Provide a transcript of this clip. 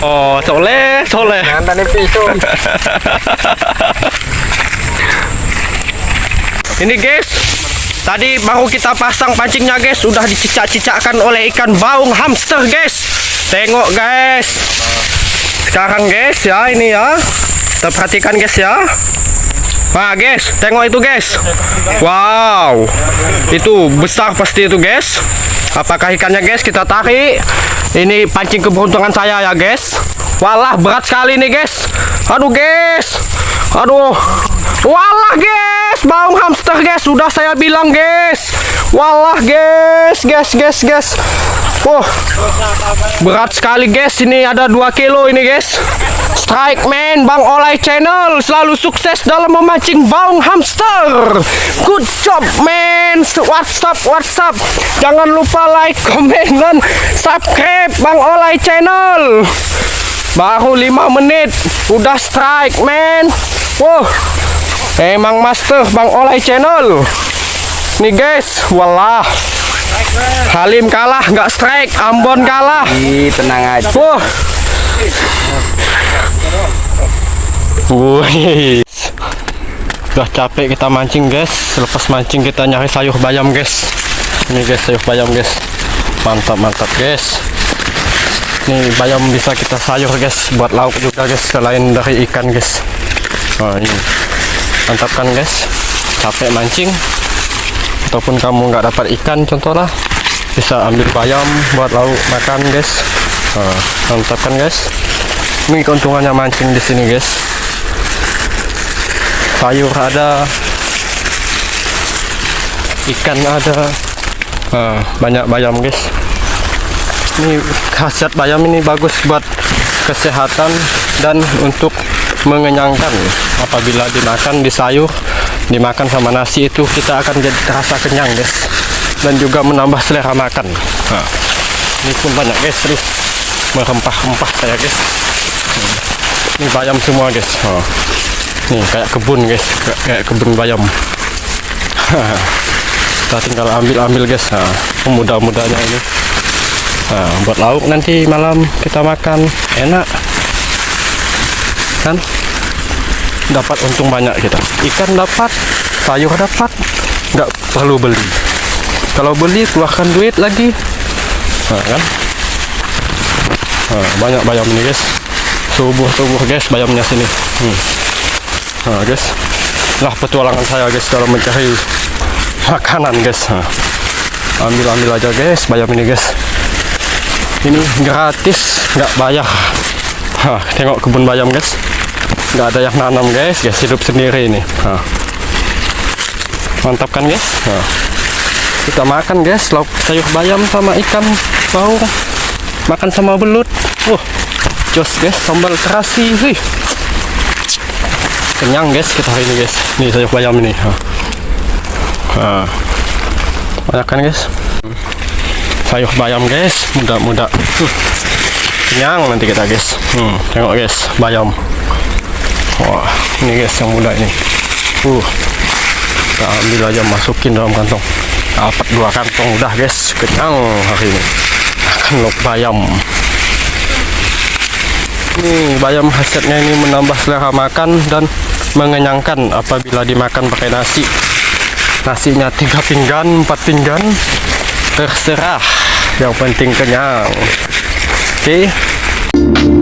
Oh, soleh, soleh. Jangan tadi pisau. Ini guys, tadi baru kita pasang pancingnya guys, sudah dicicak-cicakkan oleh ikan baung hamster guys. Tengok guys. Sekarang guys ya ini ya. Kita perhatikan guys ya. Wah guys, tengok itu guys. Wow, itu besar pasti itu guys. Apakah ikannya guys? Kita tarik. Ini pancing keberuntungan saya ya guys. Walah berat sekali nih guys. Aduh guys. Aduh. Walah guys, baung hamster guys. Sudah saya bilang guys. Walah guys, guys, guys, guys. Wah, berat sekali guys. Ini ada 2 kilo ini guys. Strike man, Bang Olay Channel selalu sukses dalam memancing baung hamster. Good job man. WhatsApp, WhatsApp. Jangan lupa like, komen dan subscribe Bang Olay Channel. Baru 5 menit udah strike man. Wah. Emang master Bang Olay Channel. Nih guys, walah. Halim kalah, nggak strike. Ambon kalah. Ih, tenang aja. Wah. Wih. Udah capek kita mancing guys. Selepas mancing kita nyari sayur bayam guys. Ini guys sayur bayam guys. Mantap mantap guys. Ini bayam bisa kita sayur guys buat lauk juga guys selain dari ikan guys. Nah ini mantap kan guys. Capek mancing ataupun kamu nggak dapat ikan contohnya bisa ambil bayam buat lauk makan guys. Nah, mantap kan guys. Ini keuntungannya mancing di sini guys. Sayur ada, ikan ada, nah, banyak bayam guys. Ini khasiat bayam ini bagus buat kesehatan dan untuk mengenyangkan. Apabila dimakan di sayur, dimakan sama nasi itu kita akan jadi terasa kenyang guys, dan juga menambah selera makan. Nah, ini pun banyak guys, nih merempah-rempah saya guys. Ini bayam semua guys. Oh. Nih kayak kebun guys, kayak, kayak kebun bayam. Kita tinggal ambil-ambil guys. Nah, mudah-mudahnya ini. Nah, buat lauk nanti malam kita makan enak. Kan? Dapat untung banyak kita. Ikan dapat, sayur dapat, nggak perlu beli. Kalau beli keluarkan duit lagi. Nah, kan? Nah, banyak bayam ini guys tubuh-tubuh guys bayamnya sini hmm. nah guys lah petualangan saya guys dalam mencari makanan guys nah. ambil-ambil aja guys bayam ini guys ini gratis nggak bayar nah, tengok kebun bayam guys nggak ada yang nanam guys. Guys hidup sendiri ini. Nah. mantap kan guys? Nah. kita makan guys. Lauk sayur bayam sama ikan bau. Makan sama belut. Uh jos guys. Sambal terasi sih kenyang guys kita hari ini guys. Nih sayur bayam ini. Nah, banyak kan guys? Sayur bayam guys. Muda-muda. Uh, kenyang nanti kita guys. Hmm, tengok guys bayam wah ini guys yang muda ini uh kita ambil aja masukin dalam kantong dapat dua kantong udah guys kenyang hari ini makan lok bayam Nih, bayam khasiatnya ini menambah selera makan dan mengenyangkan apabila dimakan pakai nasi. Nasinya tiga pinggan, empat pinggan, terserah. Yang penting kenyang. Oke. Okay.